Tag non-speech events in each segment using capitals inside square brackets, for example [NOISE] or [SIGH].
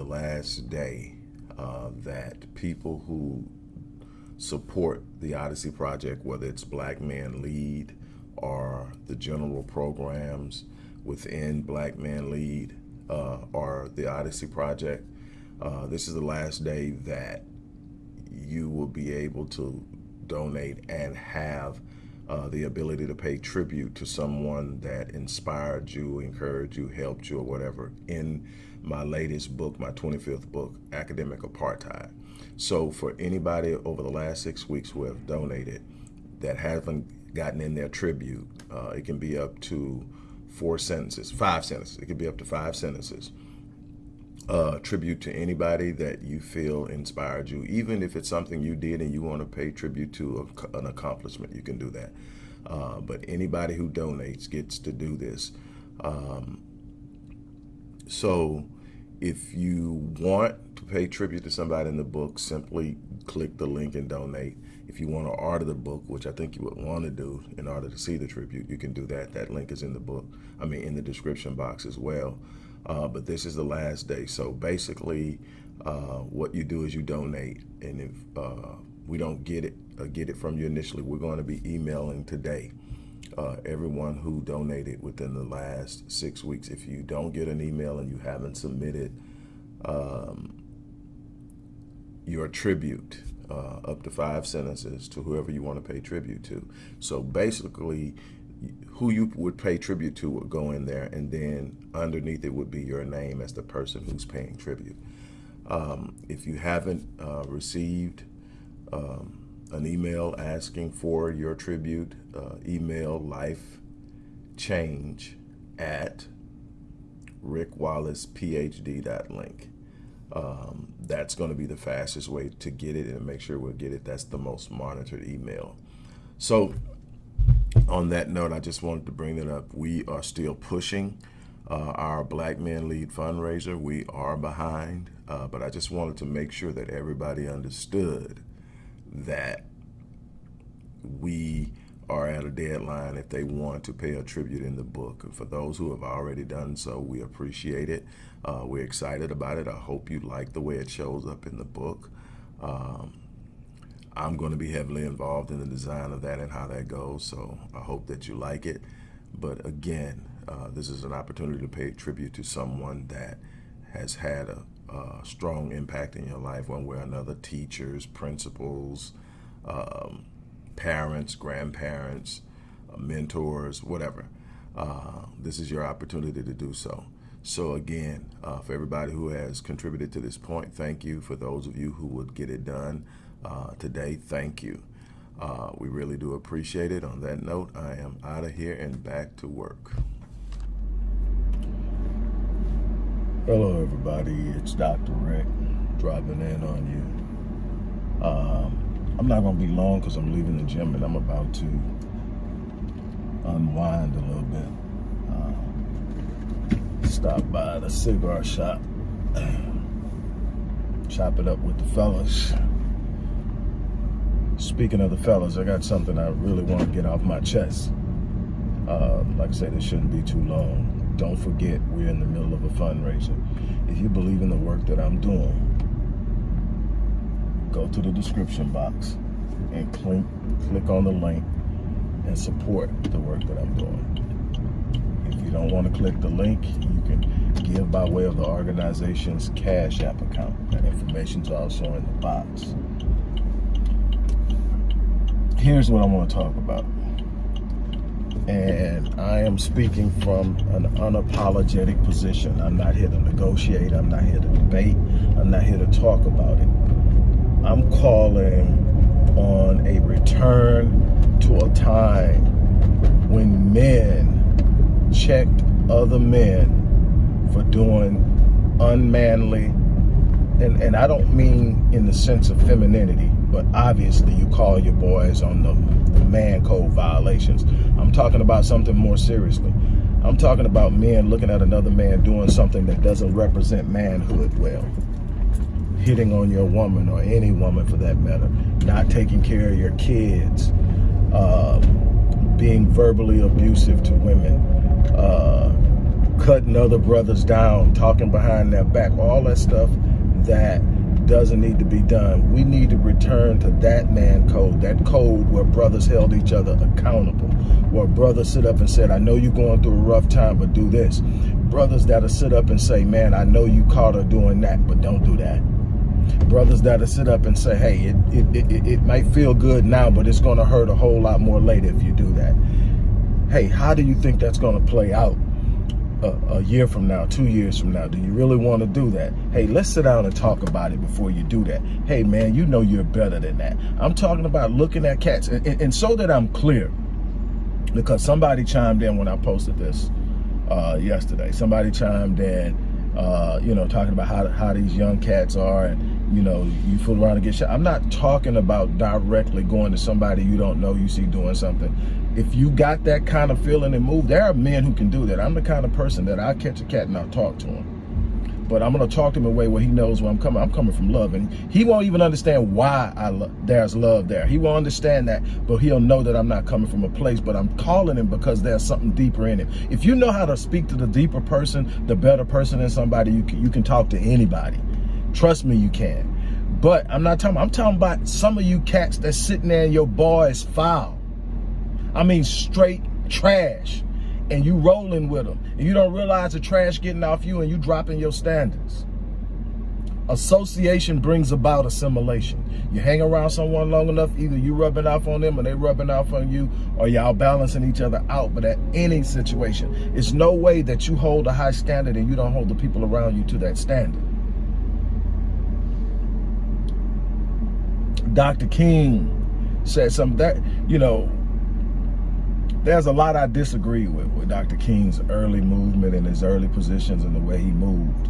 the last day uh, that people who support the Odyssey Project, whether it's Black Men Lead or the general programs within Black Men Lead uh, or the Odyssey Project, uh, this is the last day that you will be able to donate and have uh, the ability to pay tribute to someone that inspired you, encouraged you, helped you, or whatever in my latest book, my 25th book, Academic Apartheid. So for anybody over the last six weeks who have donated that haven't gotten in their tribute, uh, it can be up to four sentences, five sentences. It could be up to five sentences. Uh, tribute to anybody that you feel inspired you, even if it's something you did and you want to pay tribute to a, an accomplishment, you can do that. Uh, but anybody who donates gets to do this. Um, so if you want to pay tribute to somebody in the book, simply click the link and donate. If you want to order the book, which I think you would want to do in order to see the tribute, you can do that. That link is in the book, I mean, in the description box as well. Uh, but this is the last day. So basically, uh, what you do is you donate. And if uh, we don't get it, uh, get it from you initially, we're going to be emailing today uh, everyone who donated within the last six weeks. If you don't get an email and you haven't submitted um, your tribute, uh, up to five sentences to whoever you want to pay tribute to. So basically, who you would pay tribute to would go in there, and then underneath it would be your name as the person who's paying tribute. Um, if you haven't uh, received um, an email asking for your tribute, uh, email life change at rickwallacephd.link. Um, that's going to be the fastest way to get it and make sure we'll get it. That's the most monitored email. So on that note, I just wanted to bring it up. We are still pushing uh, our Black Men Lead fundraiser. We are behind, uh, but I just wanted to make sure that everybody understood that we are at a deadline if they want to pay a tribute in the book. And for those who have already done so, we appreciate it. Uh, we're excited about it. I hope you like the way it shows up in the book. Um, I'm going to be heavily involved in the design of that and how that goes, so I hope that you like it. But again, uh, this is an opportunity to pay tribute to someone that has had a, a strong impact in your life one way or another, teachers, principals, um, parents, grandparents, uh, mentors, whatever. Uh, this is your opportunity to do so. So again, uh, for everybody who has contributed to this point, thank you. For those of you who would get it done uh, today, thank you. Uh, we really do appreciate it. On that note, I am out of here and back to work. Hello, everybody. It's Dr. Rick dropping in on you. Um, I'm not going to be long because I'm leaving the gym and I'm about to unwind a little bit. Uh, stop by the cigar shop, [CLEARS THROAT] chop it up with the fellas. Speaking of the fellas, I got something I really want to get off my chest. Uh, like I said, it shouldn't be too long. Don't forget, we're in the middle of a fundraiser. If you believe in the work that I'm doing, go to the description box and click, click on the link and support the work that I'm doing. If you don't want to click the link, you can give by way of the organization's Cash App account. That information is also in the box. Here's what I want to talk about. And I am speaking from an unapologetic position. I'm not here to negotiate. I'm not here to debate. I'm not here to talk about it. I'm calling on a return to a time when men checked other men for doing unmanly, and, and I don't mean in the sense of femininity, but obviously you call your boys on the, man code violations. I'm talking about something more seriously. I'm talking about men looking at another man doing something that doesn't represent manhood well. Hitting on your woman or any woman for that matter. Not taking care of your kids. Uh, being verbally abusive to women. Uh, cutting other brothers down. Talking behind their back. All that stuff that doesn't need to be done. We need to return to that man code, that code where brothers held each other accountable, where brothers sit up and said, I know you're going through a rough time, but do this. Brothers that'll sit up and say, man, I know you caught her doing that, but don't do that. Brothers that'll sit up and say, hey, it, it, it, it might feel good now, but it's going to hurt a whole lot more later if you do that. Hey, how do you think that's going to play out? A, a, year from now, two years from now? Do you really want to do that? Hey, let's sit down and talk about it before you do that. Hey, man, you know you're better than that. I'm talking about looking at cats. And, and, and so that I'm clear, because somebody chimed in when I posted this uh, yesterday. Somebody chimed in, uh, you know, talking about how, how these young cats are and, you know, you fool around and get shot. I'm not talking about directly going to somebody you don't know you see doing something if you got that kind of feeling and move, there are men who can do that. I'm the kind of person that I catch a cat and I'll talk to him. But I'm to talk to him in a way where he knows where I'm coming. I'm coming from love. And he won't even understand why I lo there's love there. He won't understand that, but he'll know that I'm not coming from a place. But I'm calling him because there's something deeper in him. If you know how to speak to the deeper person, the better person in somebody, you can, you can talk to anybody. Trust me, you can. But I'm not talking, I'm talking about some of you cats that's sitting there and your bar is foul I mean straight trash. And you rolling with them. And you don't realize the trash getting off you and you dropping your standards. Association brings about assimilation. You hang around someone long enough, either you rubbing off on them or they rubbing off on you, or y'all balancing each other out. But at any situation, it's no way that you hold a high standard and you don't hold the people around you to that standard. Dr. King said something that, you know, there's a lot I disagree with, with Dr. King's early movement and his early positions and the way he moved.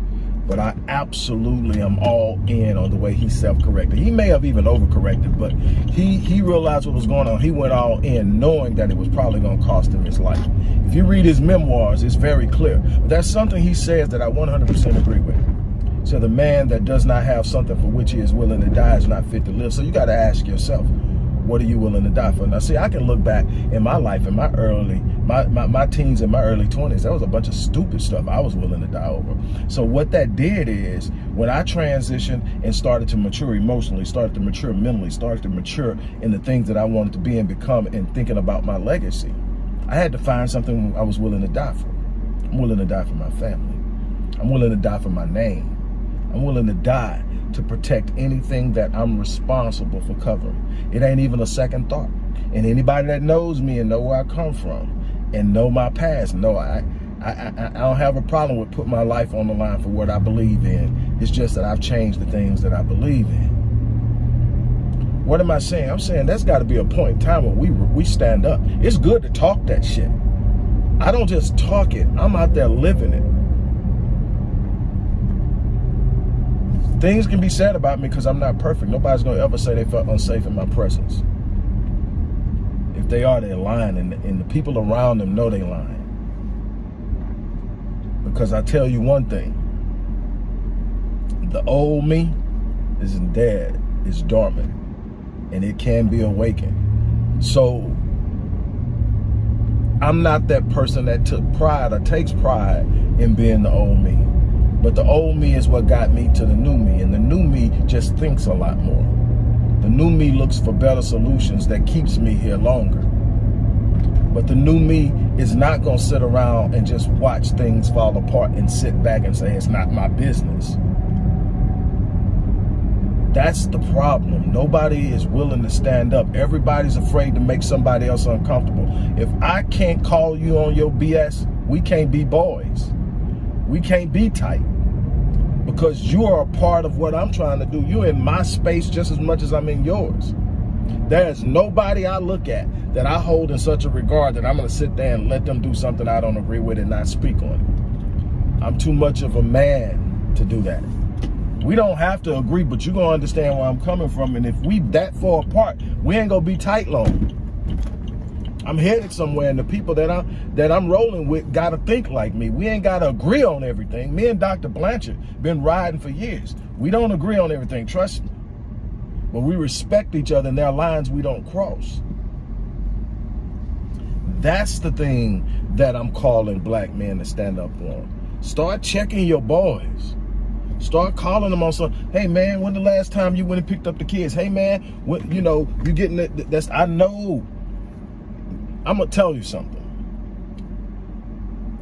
But I absolutely am all in on the way he self-corrected. He may have even overcorrected, but he, he realized what was going on. He went all in knowing that it was probably going to cost him his life. If you read his memoirs, it's very clear. But that's something he says that I 100% agree with. So the man that does not have something for which he is willing to die is not fit to live. So you got to ask yourself, what are you willing to die for? Now, see, I can look back in my life, in my early, my, my, my teens and my early 20s, there was a bunch of stupid stuff I was willing to die over. So what that did is, when I transitioned and started to mature emotionally, started to mature mentally, started to mature in the things that I wanted to be and become and thinking about my legacy, I had to find something I was willing to die for. I'm willing to die for my family. I'm willing to die for my name. I'm willing to die to protect anything that I'm responsible for covering. It ain't even a second thought. And anybody that knows me and know where I come from and know my past, know I, I, I, I don't have a problem with putting my life on the line for what I believe in. It's just that I've changed the things that I believe in. What am I saying? I'm saying that's got to be a point in time when we we stand up. It's good to talk that shit. I don't just talk it. I'm out there living it. Things can be said about me because I'm not perfect. Nobody's going to ever say they felt unsafe in my presence. If they are, they're lying, and, and the people around them know they're lying. Because I tell you one thing, the old me isn't dead, it's dormant, and it can be awakened. So I'm not that person that took pride or takes pride in being the old me. But the old me is what got me to the new me. And the new me just thinks a lot more. The new me looks for better solutions that keeps me here longer. But the new me is not going to sit around and just watch things fall apart and sit back and say, it's not my business. That's the problem. Nobody is willing to stand up. Everybody's afraid to make somebody else uncomfortable. If I can't call you on your BS, we can't be boys. We can't be tight because you are a part of what I'm trying to do. You're in my space just as much as I'm in yours. There's nobody I look at that I hold in such a regard that I'm going to sit there and let them do something I don't agree with and not speak on it. I'm too much of a man to do that. We don't have to agree, but you're gonna understand where I'm coming from. And if we that far apart, we ain't gonna be tight long. I'm headed somewhere, and the people that I'm that I'm rolling with gotta think like me. We ain't gotta agree on everything. Me and Dr. Blanchard been riding for years. We don't agree on everything, trust me. But we respect each other and there are lines we don't cross. That's the thing that I'm calling black men to stand up on. Start checking your boys. Start calling them on some, hey man, when the last time you went and picked up the kids? Hey man, what you know, you getting it, that's, I know. I'm gonna tell you something.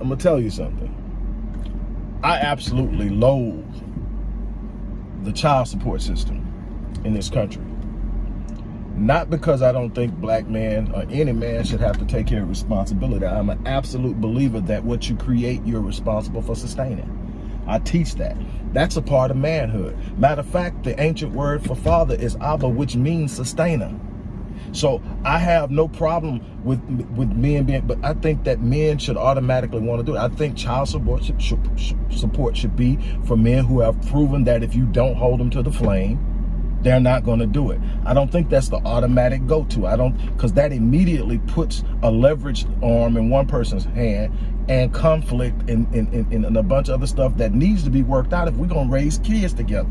I'm gonna tell you something. I absolutely loathe the child support system in this country. Not because I don't think black men or any man should have to take care of responsibility. I'm an absolute believer that what you create, you're responsible for sustaining. I teach that. That's a part of manhood. Matter of fact, the ancient word for father is Abba, which means sustainer. So I have no problem with with men being, but I think that men should automatically want to do it. I think child support should, should, support should be for men who have proven that if you don't hold them to the flame, they're not going to do it. I don't think that's the automatic go-to. I don't, because that immediately puts a leveraged arm in one person's hand and conflict and, and, and, and a bunch of other stuff that needs to be worked out if we're going to raise kids together.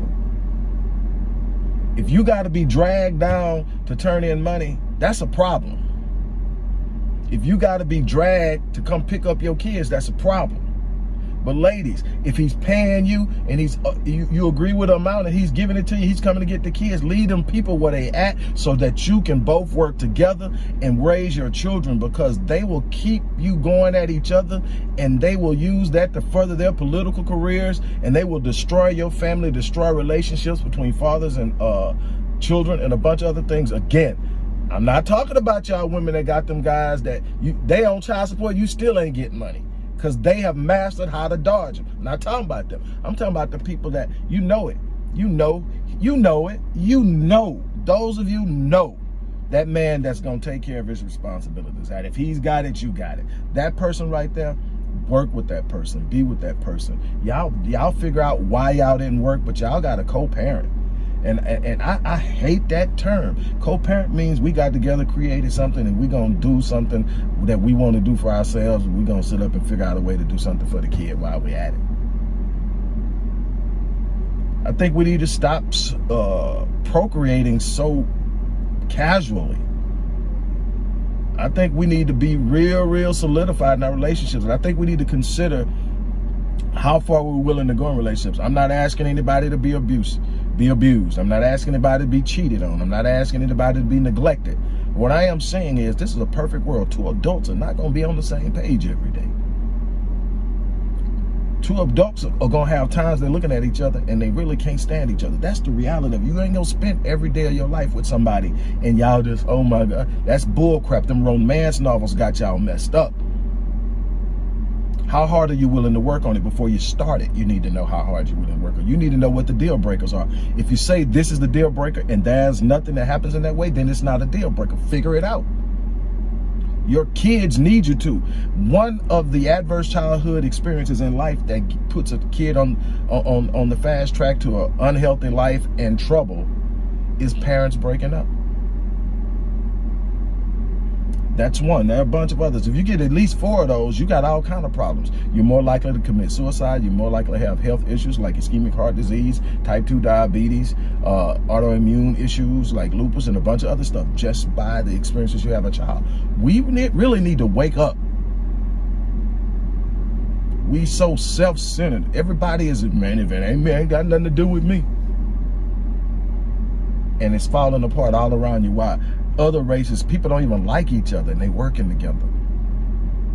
If you got to be dragged down to turn in money, that's a problem. If you got to be dragged to come pick up your kids, that's a problem. But ladies, if he's paying you and he's uh, you, you agree with the amount and he's giving it to you, he's coming to get the kids, lead them people where they at so that you can both work together and raise your children because they will keep you going at each other and they will use that to further their political careers and they will destroy your family, destroy relationships between fathers and uh, children and a bunch of other things. Again, I'm not talking about y'all women that got them guys that you they on child support, you still ain't getting money because they have mastered how to dodge them. I'm not talking about them. I'm talking about the people that you know it. You know, you know it. You know, those of you know that man that's going to take care of his responsibilities. That if he's got it, you got it. That person right there, work with that person. Be with that person. Y'all y'all figure out why y'all didn't work, but y'all got a co-parent. And, and, I, I, hate that term. Co-parent means we got together, created something, and we're going to do something that we want to do for ourselves. We're going to sit up and figure out a way to do something for the kid while we're at it. I think we need to stop uh, procreating so casually. I think we need to be real, real solidified in our relationships. And I think we need to consider how far we're willing to go in relationships. I'm not asking anybody to be abused be abused. I'm not asking anybody to be cheated on. I'm not asking anybody to be neglected. What I am saying is this is a perfect world. Two adults are not going to be on the same page every day. Two adults are going to have times they're looking at each other and they really can't stand each other. That's the reality of. You ain't going to spend every day of your life with somebody and y'all just, oh my God, that's bullcrap. Them romance novels got y'all messed up. How hard are you willing to work on it before you start it? You need to know how hard you're willing to work on You need to know what the deal breakers are. If you say this is the deal breaker and there's nothing that happens in that way, then it's not a deal breaker. Figure it out. Your kids need you to. One of the adverse childhood experiences in life that puts a kid on on on the fast track to an unhealthy life and trouble is parents breaking up. That's one. There are a bunch of others. If you get at least four of those, you got all kind of problems. You're more likely to commit suicide. You're more likely to have health issues like ischemic heart disease, type 2 diabetes, uh, autoimmune issues like lupus, and a bunch of other stuff just by the experiences you have as a child. We really need to wake up. We so self-centered. Everybody is, man, if it ain't me, ain't got nothing to do with me. And it's falling apart all around you. Why? Other races, people don't even like each other and they working together.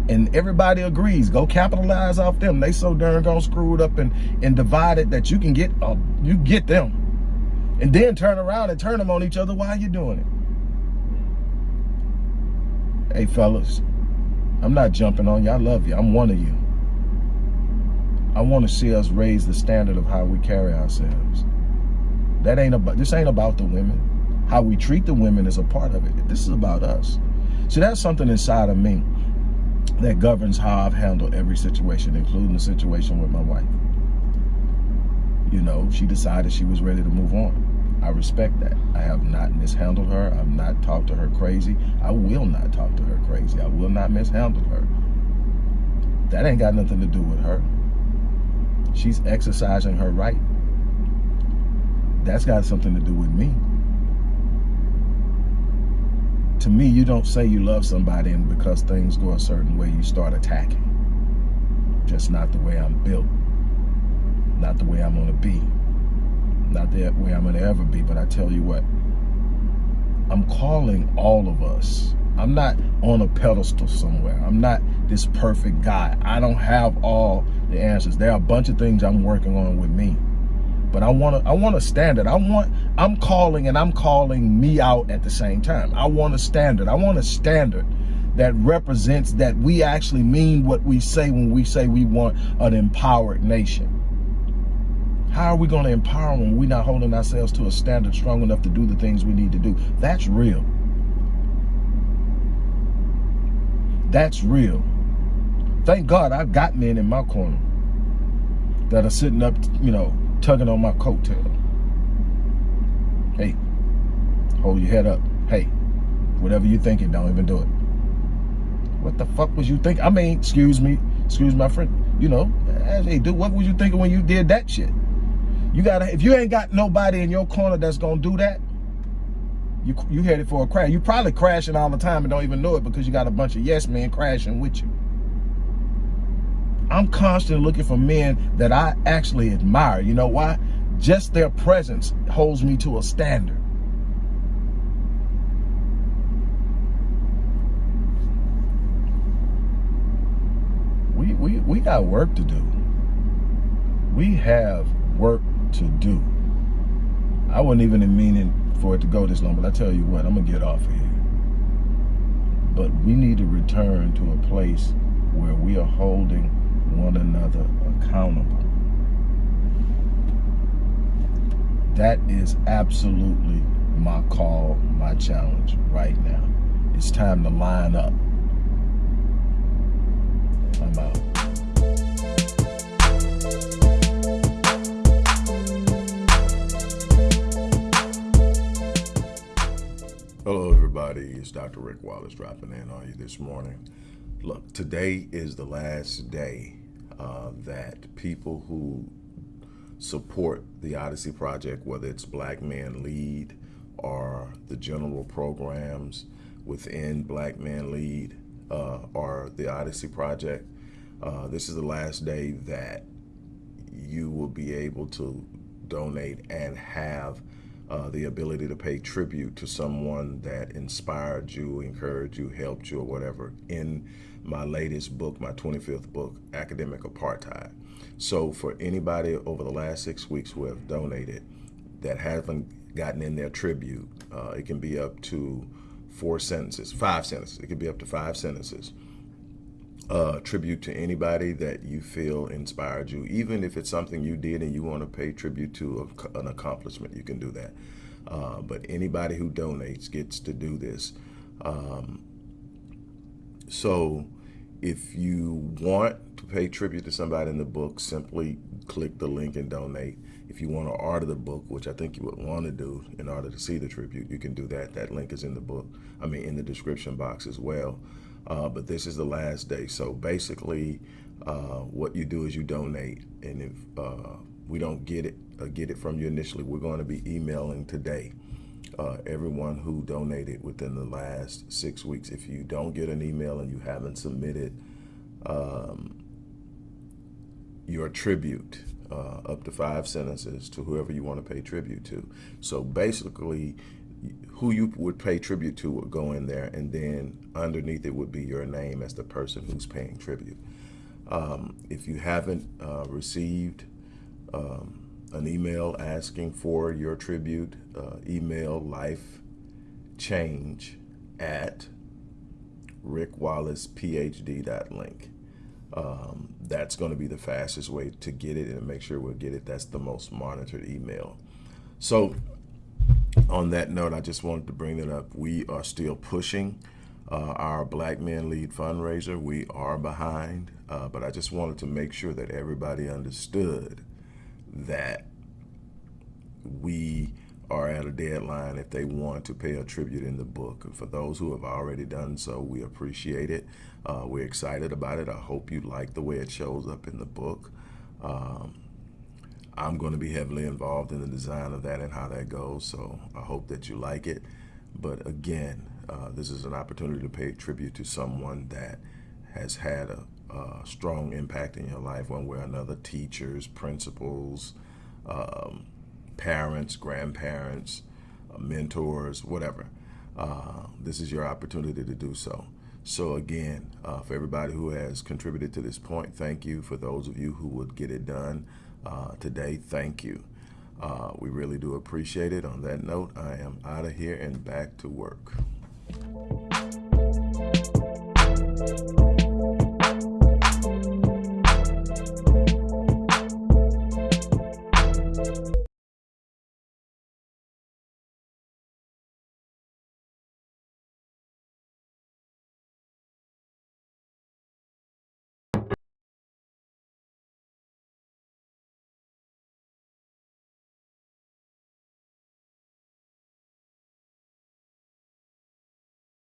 And everybody agrees, go capitalize off them. They so darn gone screwed up and, and divided that you can get uh, you get them. And then turn around and turn them on each other while you're doing it. Hey fellas, I'm not jumping on you. I love you. I'm one of you. I want to see us raise the standard of how we carry ourselves. That ain't about this ain't about the women. How we treat the women is a part of it. This is about us. So that's something inside of me that governs how I've handled every situation, including the situation with my wife. you know, she decided she was ready to move on. I respect that. I have not mishandled her. I've not talked to her crazy. I will not talk to her crazy. I will not mishandle her. That ain't got nothing to do with her. She's exercising her right. That's got something to do with me. To me, you don't say you love somebody and because things go a certain way, you start attacking. Just not the way I'm built. Not the way I'm to be. Not the way I'm to ever be. But I tell you what, I'm calling all of us. I'm not on a pedestal somewhere. I'm not this perfect guy. I don't have all the answers. There are a bunch of things I'm working on with me. But I want to I want a standard. I want I'm calling and I'm calling me out at the same time. I want a standard. I want a standard that represents that we actually mean what we say when we say we want an empowered nation. How are we going to empower when we're not holding ourselves to a standard strong enough to do the things we need to do? That's real. That's real. Thank God I've got men in my corner that are sitting up, you know, tugging on my coattail. Hey, hold your head up. Hey, whatever you're thinking, don't even do it. What the fuck was you thinking? I mean, excuse me, excuse my friend. You know, hey, dude, what was you thinking when you did that shit? You gotta, if you ain't got nobody in your corner that's gonna do that, you you headed for a crash. You probably crashing all the time and don't even know it because you got a bunch of yes men crashing with you. I'm constantly looking for men that I actually admire. You know why? Just their presence holds me to a standard. We, we, we got work to do. We have work to do. I wasn't even in meaning for it to go this long, but I tell you what, I'm to get off of here. But we need to return to a place where we are holding one another accountable. That is absolutely my call, my challenge right now. It's time to line up. I'm out. Hello, everybody. It's Dr. Rick Wallace dropping in on you this morning. Look, today is the last day uh, that people who support the Odyssey Project, whether it's Black Men Lead or the general programs within Black Men Lead uh, or the Odyssey Project, uh, this is the last day that you will be able to donate and have uh, the ability to pay tribute to someone that inspired you, encouraged you, helped you, or whatever in my latest book, my 25th book, Academic Apartheid. So for anybody over the last six weeks who have donated that haven't gotten in their tribute, uh, it can be up to four sentences, five sentences. It could be up to five sentences. Uh, tribute to anybody that you feel inspired you, even if it's something you did and you want to pay tribute to an accomplishment, you can do that. Uh, but anybody who donates gets to do this. Um, so if you want to pay tribute to somebody in the book, simply click the link and donate. If you want to order the book, which I think you would want to do in order to see the tribute, you can do that. That link is in the book, I mean, in the description box as well. Uh, but this is the last day. So basically, uh, what you do is you donate. And if uh, we don't get it, uh, get it from you initially, we're going to be emailing today uh, everyone who donated within the last six weeks. If you don't get an email and you haven't submitted um, your tribute, uh, up to five sentences to whoever you want to pay tribute to. So basically, who you would pay tribute to would go in there, and then underneath it would be your name as the person who's paying tribute. Um, if you haven't uh, received um, an email asking for your tribute, uh, email life change at rickwallacephd.link. Um, that's going to be the fastest way to get it and make sure we'll get it. That's the most monitored email. So on that note, I just wanted to bring it up. We are still pushing uh, our Black Men Lead fundraiser. We are behind, uh, but I just wanted to make sure that everybody understood that we are at a deadline if they want to pay a tribute in the book. And for those who have already done so, we appreciate it. Uh, we're excited about it. I hope you like the way it shows up in the book. Um, I'm going to be heavily involved in the design of that and how that goes, so I hope that you like it. But again, uh, this is an opportunity to pay tribute to someone that has had a, a strong impact in your life one way or another teachers, principals, um, parents, grandparents, uh, mentors, whatever. Uh, this is your opportunity to do so. So again, uh, for everybody who has contributed to this point, thank you. For those of you who would get it done uh, today, thank you. Uh, we really do appreciate it. On that note, I am out of here and back to work.